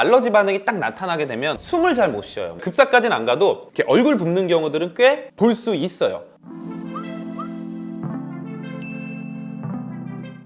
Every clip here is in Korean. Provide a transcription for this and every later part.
알러지 반응이 딱 나타나게 되면 숨을 잘 못 쉬어요. 급사까지는 안 가도 이렇게 얼굴 붓는 경우들은 꽤 볼 수 있어요.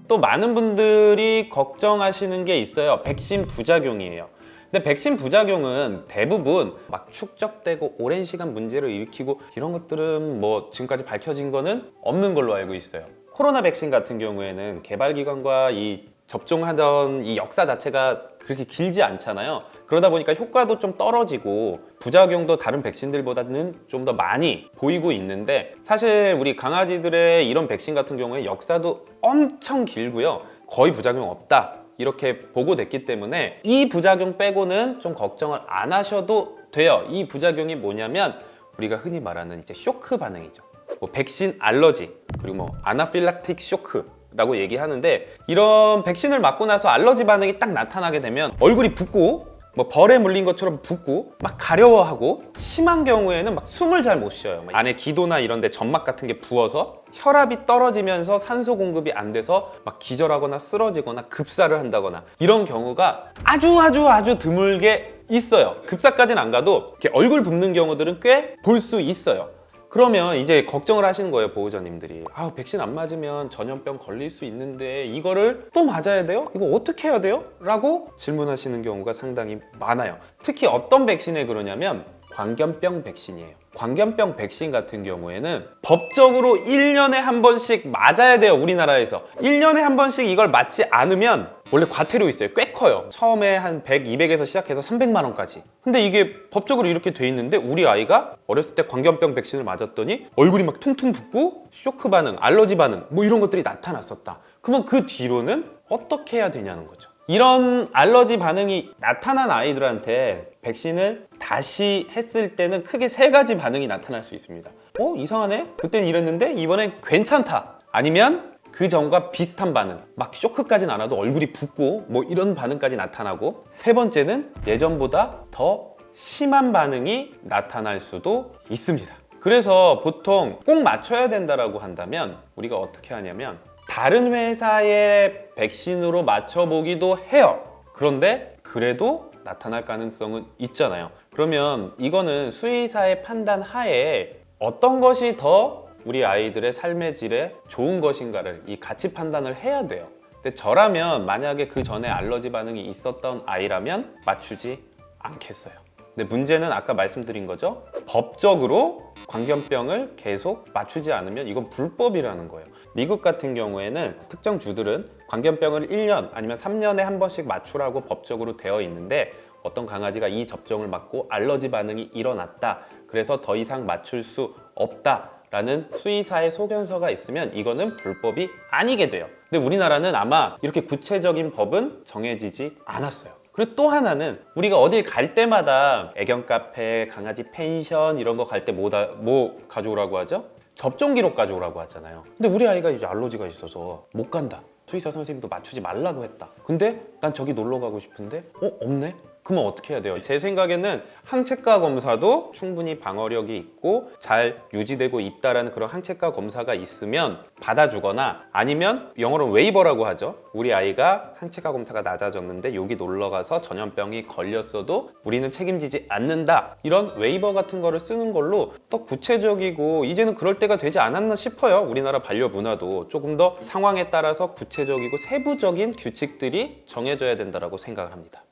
또 많은 분들이 걱정하시는 게 있어요. 백신 부작용이에요. 근데 백신 부작용은 대부분 막 축적되고 오랜 시간 문제를 일으키고 이런 것들은 뭐 지금까지 밝혀진 거는 없는 걸로 알고 있어요. 코로나 백신 같은 경우에는 개발기관과 이 접종하던 이 역사 자체가 그렇게 길지 않잖아요. 그러다 보니까 효과도 좀 떨어지고 부작용도 다른 백신들보다는 좀 더 많이 보이고 있는데 사실 우리 강아지들의 이런 백신 같은 경우에 역사도 엄청 길고요. 거의 부작용 없다. 이렇게 보고됐기 때문에 이 부작용 빼고는 좀 걱정을 안 하셔도 돼요. 이 부작용이 뭐냐면 우리가 흔히 말하는 이제 쇼크 반응이죠. 뭐 백신 알러지 그리고 뭐 아나필락틱 쇼크 라고 얘기하는데 이런 백신을 맞고 나서 알러지 반응이 딱 나타나게 되면 얼굴이 붓고 뭐 벌에 물린 것처럼 붓고 막 가려워하고 심한 경우에는 막 숨을 잘 못 쉬어요. 막 안에 기도나 이런 데 점막 같은 게 부어서 혈압이 떨어지면서 산소 공급이 안 돼서 막 기절하거나 쓰러지거나 급사를 한다거나 이런 경우가 아주 아주 아주 드물게 있어요. 급사까지는 안 가도 이렇게 얼굴 붓는 경우들은 꽤 볼 수 있어요 그러면 이제 걱정을 하시는 거예요 보호자님들이 아 백신 안 맞으면 전염병 걸릴 수 있는데 이거를 또 맞아야 돼요? 이거 어떻게 해야 돼요? 라고 질문하시는 경우가 상당히 많아요 특히 어떤 백신에 그러냐면 광견병 백신이에요. 광견병 백신 같은 경우에는 법적으로 1년에 한 번씩 맞아야 돼요 우리나라에서. 1년에 한 번씩 이걸 맞지 않으면 원래 과태료 있어요. 꽤 커요. 처음에 한 100, 200에서 시작해서 300만 원까지. 근데 이게 법적으로 이렇게 돼 있는데 우리 아이가 어렸을 때 광견병 백신을 맞았더니 얼굴이 막 퉁퉁 붓고 쇼크 반응, 알러지 반응 뭐 이런 것들이 나타났었다. 그러면 그 뒤로는 어떻게 해야 되냐는 거죠 이런 알러지 반응이 나타난 아이들한테 백신을 다시 했을 때는 크게 세 가지 반응이 나타날 수 있습니다 어? 이상하네? 그땐 이랬는데 이번엔 괜찮다 아니면 그 전과 비슷한 반응 막 쇼크까지는 안 와도 얼굴이 붓고 뭐 이런 반응까지 나타나고 세 번째는 예전보다 더 심한 반응이 나타날 수도 있습니다 그래서 보통 꼭 맞춰야 된다라고 한다면 우리가 어떻게 하냐면 다른 회사의 백신으로 맞춰보기도 해요. 그런데 그래도 나타날 가능성은 있잖아요. 그러면 이거는 수의사의 판단 하에 어떤 것이 더 우리 아이들의 삶의 질에 좋은 것인가를 이 가치 판단을 해야 돼요. 근데 저라면 만약에 그 전에 알러지 반응이 있었던 아이라면 맞추지 않겠어요 근데 문제는 아까 말씀드린 거죠? 법적으로 광견병을 계속 맞추지 않으면 이건 불법이라는 거예요. 미국 같은 경우에는 특정 주들은 광견병을 1년 아니면 3년에 한 번씩 맞추라고 법적으로 되어 있는데 어떤 강아지가 이 접종을 맞고 알러지 반응이 일어났다. 그래서 더 이상 맞출 수 없다 라는 수의사의 소견서가 있으면 이거는 불법이 아니게 돼요. 근데 우리나라는 아마 이렇게 구체적인 법은 정해지지 않았어요 그리고 또 하나는 우리가 어딜 갈 때마다 애견 카페, 강아지 펜션 이런 거 갈 때 뭐 뭐 가져오라고 하죠? 접종 기록 가져오라고 하잖아요 근데 우리 아이가 이제 알러지가 있어서 못 간다 수의사 선생님도 맞추지 말라고 했다 근데 난 저기 놀러 가고 싶은데 어? 없네? 그러면 어떻게 해야 돼요? 제 생각에는 항체가 검사도 충분히 방어력이 있고 잘 유지되고 있다는 그런 항체가 검사가 있으면 받아주거나 아니면 영어로 waiver라고 하죠. 우리 아이가 항체가 검사가 낮아졌는데 여기 놀러 가서 전염병이 걸렸어도 우리는 책임지지 않는다. 이런 waiver 같은 거를 쓰는 걸로 더 구체적이고 이제는 그럴 때가 되지 않았나 싶어요. 우리나라 반려 문화도 조금 더 상황에 따라서 구체적이고 세부적인 규칙들이 정해져야 된다고 생각을 합니다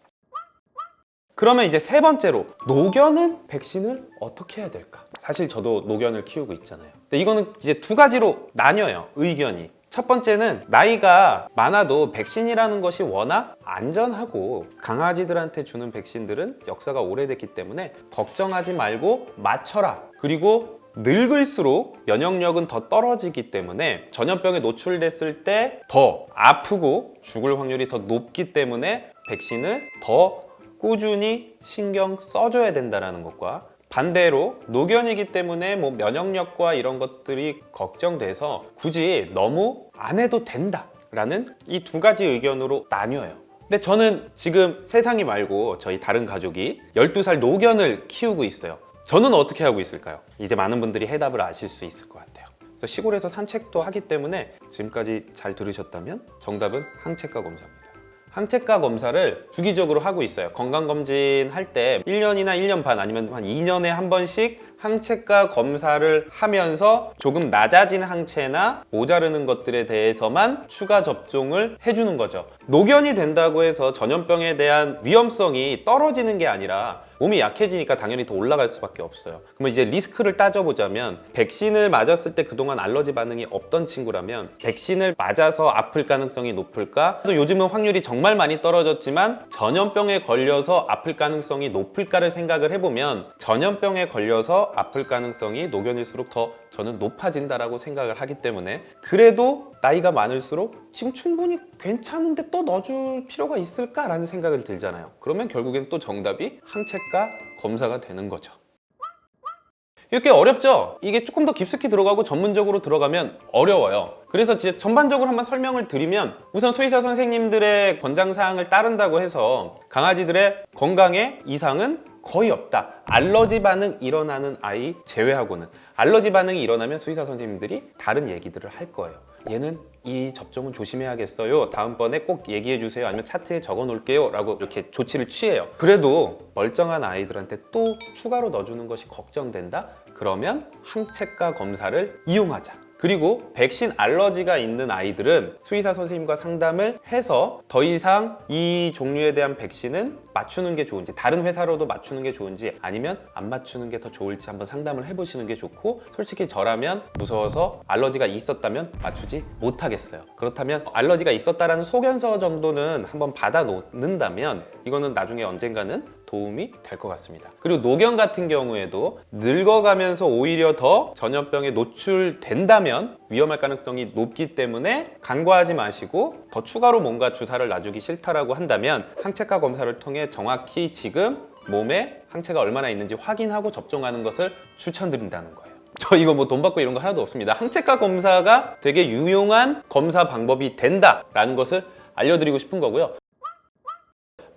그러면 이제 세 번째로 노견은 백신을 어떻게 해야 될까? 사실 저도 노견을 키우고 있잖아요. 근데 이거는 이제 두 가지로 나뉘어요 의견이. 첫 번째는 나이가 많아도 백신이라는 것이 워낙 안전하고 강아지들한테 주는 백신들은 역사가 오래됐기 때문에 걱정하지 말고 맞춰라. 그리고 늙을수록 면역력은 더 떨어지기 때문에 전염병에 노출됐을 때 더 아프고 죽을 확률이 더 높기 때문에 백신을 더 꾸준히 신경 써줘야 된다는 것과 반대로 노견이기 때문에 뭐 면역력과 이런 것들이 걱정돼서 굳이 너무 안 해도 된다 라는 이 두 가지 의견으로 나뉘어요. 근데 저는 지금 세상이 말고 저희 다른 가족이 12살 노견을 키우고 있어요. 저는 어떻게 하고 있을까요? 이제 많은 분들이 해답을 아실 수 있을 것 같아요. 시골에서 산책도 하기 때문에 지금까지 잘 들으셨다면 정답은 항체가 검사입니다 항체가 검사를 주기적으로 하고 있어요. 건강검진 할 때 1년이나 1년 반 아니면 한 2년에 한 번씩 항체가 검사를 하면서 조금 낮아진 항체나 모자르는 것들에 대해서만 추가 접종을 해주는 거죠. 노견이 된다고 해서 전염병에 대한 위험성이 떨어지는 게 아니라 몸이 약해지니까 당연히 더 올라갈 수밖에 없어요. 그러면 이제 리스크를 따져보자면 백신을 맞았을 때 그동안 알러지 반응이 없던 친구라면 백신을 맞아서 아플 가능성이 높을까? 또 요즘은 확률이 정말 많이 떨어졌지만 전염병에 걸려서 아플 가능성이 높을까를 생각을 해보면 전염병에 걸려서 아플 가능성이 노견일수록 더 저는 높아진다라고 생각을 하기 때문에 그래도 나이가 많을수록 지금 충분히 괜찮은데 또 넣어줄 필요가 있을까라는 생각을 들잖아요. 그러면 결국엔 또 정답이 항체가 검사가 되는 거죠. 이렇게 어렵죠? 이게 조금 더 깊숙이 들어가고 전문적으로 들어가면 어려워요. 그래서 진짜 전반적으로 한번 설명을 드리면 우선 수의사 선생님들의 권장사항을 따른다고 해서 강아지들의 건강에 이상은 거의 없다. 알러지 반응 일어나는 아이 제외하고는 알러지 반응이 일어나면 수의사 선생님들이 다른 얘기들을 할 거예요. 얘는 이 접종은 조심해야겠어요. 다음번에 꼭 얘기해 주세요. 아니면 차트에 적어 놓을게요. 라고 이렇게 조치를 취해요. 그래도 멀쩡한 아이들한테 또 추가로 넣어주는 것이 걱정된다? 그러면 항체가 검사를 이용하자. 그리고 백신 알러지가 있는 아이들은 수의사 선생님과 상담을 해서 더 이상 이 종류에 대한 백신은 맞추는 게 좋은지 다른 회사로도 맞추는 게 좋은지 아니면 안 맞추는 게 더 좋을지 한번 상담을 해보시는 게 좋고 솔직히 저라면 무서워서 알러지가 있었다면 맞추지 못하겠어요. 그렇다면 알러지가 있었다라는 소견서 정도는 한번 받아 놓는다면 이거는 나중에 언젠가는 도움이 될 것 같습니다. 그리고 노견 같은 경우에도 늙어가면서 오히려 더 전염병에 노출된다면 위험할 가능성이 높기 때문에 간과하지 마시고 더 추가로 뭔가 주사를 놔주기 싫다라고 한다면 항체가 검사를 통해 정확히 지금 몸에 항체가 얼마나 있는지 확인하고 접종하는 것을 추천드린다는 거예요. 저 이거 뭐 돈 받고 이런 거 하나도 없습니다. 항체가 검사가 되게 유용한 검사 방법이 된다라는 것을 알려드리고 싶은 거고요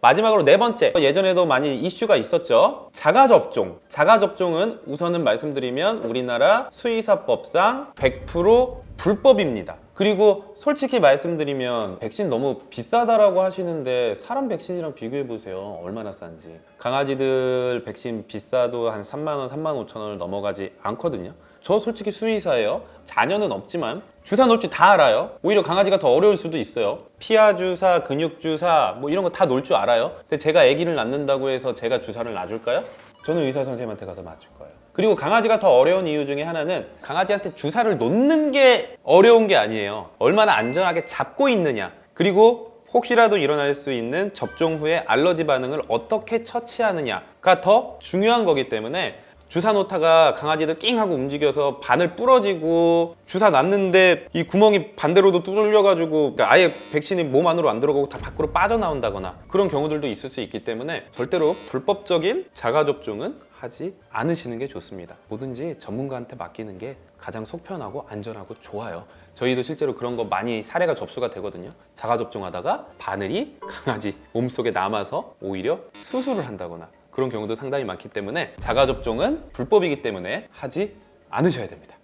마지막으로 네 번째. 예전에도 많이 이슈가 있었죠? 자가접종. 자가접종은 우선은 말씀드리면 우리나라 수의사법상 100% 불법입니다. 그리고 솔직히 말씀드리면 백신 너무 비싸다라고 하시는데 사람 백신이랑 비교해 보세요. 얼마나 싼지. 강아지들 백신 비싸도 한 3만 원, 3만 5천 원을 넘어가지 않거든요 저 솔직히 수의사예요. 자녀는 없지만 주사 놓을 줄다 알아요. 오히려 강아지가 더 어려울 수도 있어요. 피하 주사, 근육 주사 뭐 이런 거다 놓을 줄 알아요. 근데 제가 아기를 낳는다고 해서 제가 주사를 놔줄까요? 저는 의사 선생님한테 가서 맞을 거예요. 그리고 강아지가 더 어려운 이유 중에 하나는 강아지한테 주사를 놓는 게 어려운 게 아니에요. 얼마나 안전하게 잡고 있느냐. 그리고 혹시라도 일어날 수 있는 접종 후에 알러지 반응을 어떻게 처치하느냐가 더 중요한 거기 때문에 주사 놓다가 강아지들 낑 하고 움직여서 바늘 부러지고 주사 놨는데 이 구멍이 반대로도 뚫려가지고 그러니까 아예 백신이 몸 안으로 안 들어가고 다 밖으로 빠져나온다거나 그런 경우들도 있을 수 있기 때문에 절대로 불법적인 자가접종은 하지 않으시는 게 좋습니다. 뭐든지 전문가한테 맡기는 게 가장 속편하고 안전하고 좋아요. 저희도 실제로 그런 거 많이 사례가 접수가 되거든요. 자가접종하다가 바늘이 강아지 몸속에 남아서 오히려 수술을 한다거나 그런 경우도 상당히 많기 때문에 자가접종은 불법이기 때문에 하지 않으셔야 됩니다.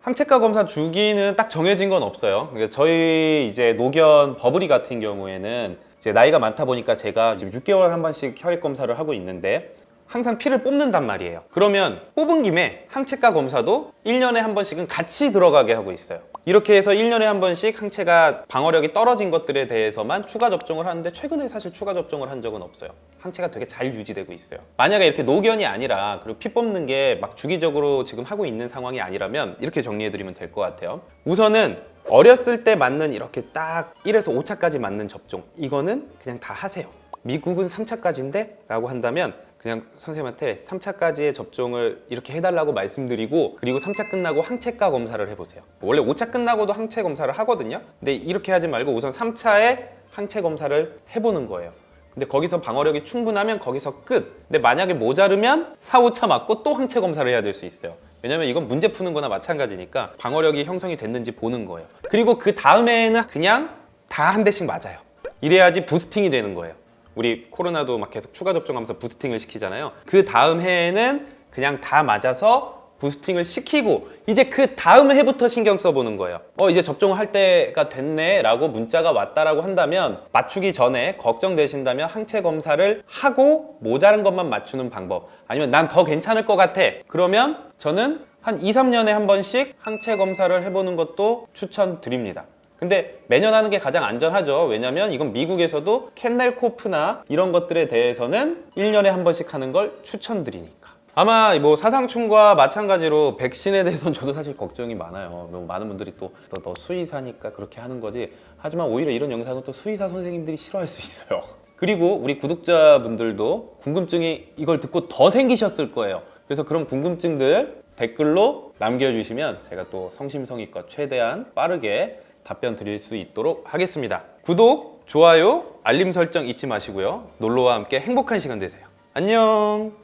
항체가 검사 주기는 딱 정해진 건 없어요. 그러니까 저희 이제 노견 버블이 같은 경우에는 이제 나이가 많다 보니까 제가 지금 6개월 한 번씩 혈액 검사를 하고 있는데 항상 피를 뽑는단 말이에요. 그러면 뽑은 김에 항체가 검사도 1년에 한 번씩은 같이 들어가게 하고 있어요. 이렇게 해서 1년에 한 번씩 항체가 방어력이 떨어진 것들에 대해서만 추가 접종을 하는데 최근에 사실 추가 접종을 한 적은 없어요 항체가 되게 잘 유지되고 있어요. 만약에 이렇게 노견이 아니라 그리고 피 뽑는 게 막 주기적으로 지금 하고 있는 상황이 아니라면 이렇게 정리해드리면 될 것 같아요. 우선은 어렸을 때 맞는 이렇게 딱 1에서 5차까지 맞는 접종 이거는 그냥 다 하세요. 미국은 3차까지인데? 라고 한다면 그냥 선생님한테 3차까지의 접종을 이렇게 해달라고 말씀드리고 그리고 3차 끝나고 항체가 검사를 해보세요. 원래 5차 끝나고도 항체 검사를 하거든요. 근데 이렇게 하지 말고 우선 3차에 항체 검사를 해보는 거예요 근데 거기서 방어력이 충분하면 거기서 끝. 근데 만약에 모자르면 4, 5차 맞고 또 항체 검사를 해야 될 수 있어요. 왜냐면 이건 문제 푸는 거나 마찬가지니까 방어력이 형성이 됐는지 보는 거예요. 그리고 그 다음에는 그냥 다 한 대씩 맞아요. 이래야지 부스팅이 되는 거예요. 우리 코로나도 막 계속 추가 접종하면서 부스팅을 시키잖아요. 그 다음 해에는 그냥 다 맞아서 부스팅을 시키고 이제 그 다음 해부터 신경 써보는 거예요. 어 이제 접종할 때가 됐네 라고 문자가 왔다라고 한다면 맞추기 전에 걱정되신다면 항체 검사를 하고 모자란 것만 맞추는 방법. 아니면 난 더 괜찮을 것 같아. 그러면 저는 한 2, 3년에 한 번씩 항체 검사를 해보는 것도 추천드립니다. 근데 매년 하는 게 가장 안전하죠. 왜냐면 이건 미국에서도 캔넬코프나 이런 것들에 대해서는 1년에 한 번씩 하는 걸 추천드리니까. 아마 뭐 사상충과 마찬가지로 백신에 대해서는 저도 사실 걱정이 많아요. 너무 많은 분들이 또 너 수의사니까 그렇게 하는 거지. 하지만 오히려 이런 영상은 또 수의사 선생님들이 싫어할 수 있어요. 그리고 우리 구독자분들도 궁금증이 이걸 듣고 더 생기셨을 거예요. 그래서 그런 궁금증들 댓글로 남겨주시면 제가 또 성심성의껏 최대한 빠르게 답변 드릴 수 있도록 하겠습니다. 구독, 좋아요, 알림 설정 잊지 마시고요. 놀러와 함께 행복한 시간 되세요. 안녕!